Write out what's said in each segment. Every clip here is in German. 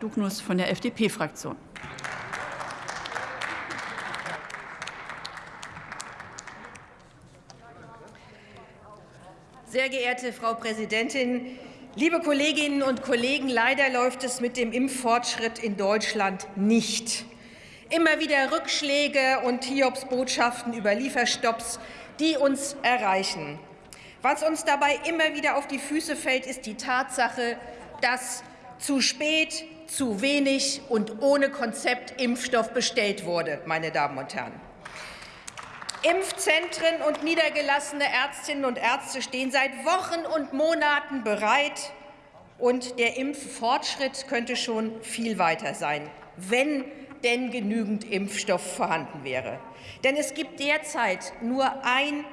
Dugnus von der FDP-Fraktion. Sehr geehrte Frau Präsidentin, liebe Kolleginnen und Kollegen! Leider läuft es mit dem Impffortschritt in Deutschland nicht. Immer wieder Rückschläge und Hiobsbotschaften über Lieferstopps, die uns erreichen. Was uns dabei immer wieder auf die Füße fällt, ist die Tatsache, dass zu spät, zu wenig und ohne Konzept Impfstoff bestellt wurde, meine Damen und Herren. Impfzentren und niedergelassene Ärztinnen und Ärzte stehen seit Wochen und Monaten bereit, und der Impffortschritt könnte schon viel weiter sein, wenn denn genügend Impfstoff vorhanden wäre. Denn es gibt derzeit nur ein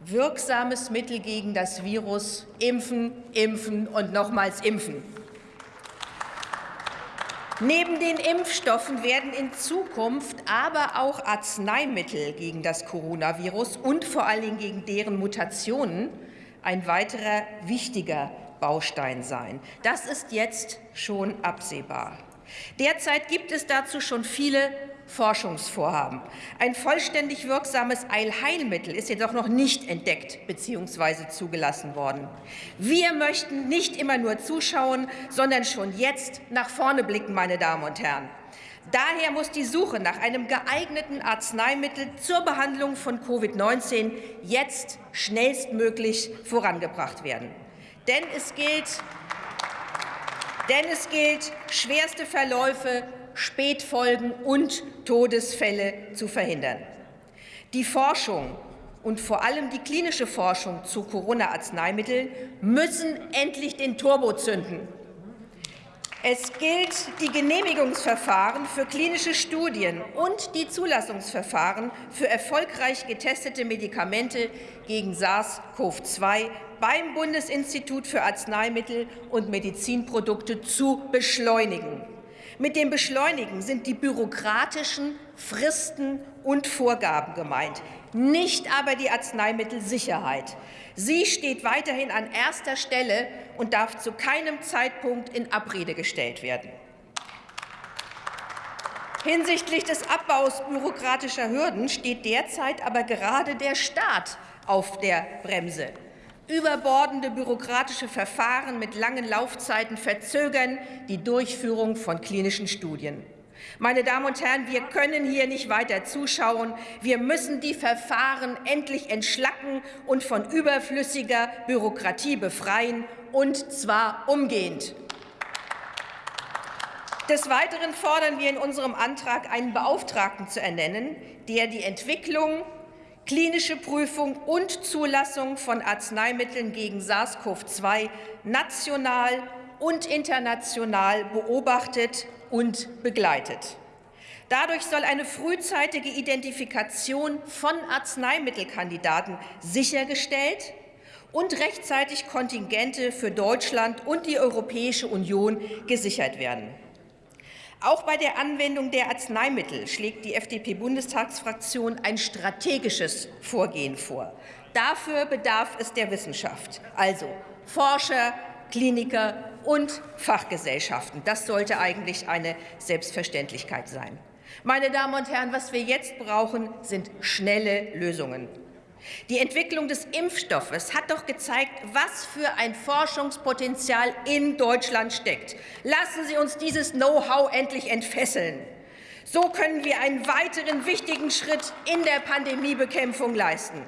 wirksames Mittel gegen das Virus, impfen, impfen und nochmals impfen. Neben den Impfstoffen werden in Zukunft aber auch Arzneimittel gegen das Coronavirus und vor allen Dingen gegen deren Mutationen ein weiterer wichtiger Baustein sein. Das ist jetzt schon absehbar. Derzeit gibt es dazu schon viele Forschungsvorhaben. Ein vollständig wirksames Eilheilmittel ist jedoch noch nicht entdeckt bzw. zugelassen worden. Wir möchten nicht immer nur zuschauen, sondern schon jetzt nach vorne blicken, meine Damen und Herren. Daher muss die Suche nach einem geeigneten Arzneimittel zur Behandlung von Covid-19 jetzt schnellstmöglich vorangebracht werden. Denn es gilt, denn es gilt schwerste Verläufe Spätfolgen und Todesfälle zu verhindern. Die Forschung und vor allem die klinische Forschung zu Corona-Arzneimitteln müssen endlich den Turbo zünden. Es gilt, die Genehmigungsverfahren für klinische Studien und die Zulassungsverfahren für erfolgreich getestete Medikamente gegen SARS-CoV-2 beim Bundesinstitut für Arzneimittel und Medizinprodukte zu beschleunigen. Mit dem Beschleunigen sind die bürokratischen Fristen und Vorgaben gemeint, nicht aber die Arzneimittelsicherheit. Sie steht weiterhin an erster Stelle und darf zu keinem Zeitpunkt in Abrede gestellt werden. Hinsichtlich des Abbaus bürokratischer Hürden steht derzeit aber gerade der Staat auf der Bremse. Überbordende bürokratische Verfahren mit langen Laufzeiten verzögern die Durchführung von klinischen Studien. Meine Damen und Herren, wir können hier nicht weiter zuschauen. Wir müssen die Verfahren endlich entschlacken und von überflüssiger Bürokratie befreien, und zwar umgehend. Des Weiteren fordern wir in unserem Antrag, einen Beauftragten zu ernennen, der die Entwicklung klinische Prüfung und Zulassung von Arzneimitteln gegen SARS-CoV-2 national und international beobachtet und begleitet. Dadurch soll eine frühzeitige Identifikation von Arzneimittelkandidaten sichergestellt und rechtzeitig Kontingente für Deutschland und die Europäische Union gesichert werden. Auch bei der Anwendung der Arzneimittel schlägt die FDP-Bundestagsfraktion ein strategisches Vorgehen vor. Dafür bedarf es der Wissenschaft, also Forscher, Kliniker und Fachgesellschaften. Das sollte eigentlich eine Selbstverständlichkeit sein. Meine Damen und Herren, was wir jetzt brauchen, sind schnelle Lösungen. Die Entwicklung des Impfstoffes hat doch gezeigt, was für ein Forschungspotenzial in Deutschland steckt. Lassen Sie uns dieses Know-how endlich entfesseln. So können wir einen weiteren wichtigen Schritt in der Pandemiebekämpfung leisten.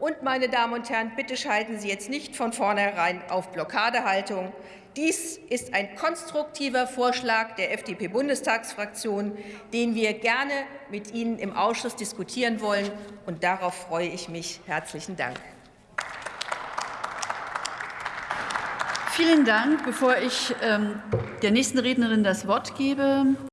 Und, meine Damen und Herren, bitte schalten Sie jetzt nicht von vornherein auf Blockadehaltung. Dies ist ein konstruktiver Vorschlag der FDP-Bundestagsfraktion, den wir gerne mit Ihnen im Ausschuss diskutieren wollen. Und darauf freue ich mich. Herzlichen Dank. Vielen Dank. Bevor ich ähm, der nächsten Rednerin das Wort gebe,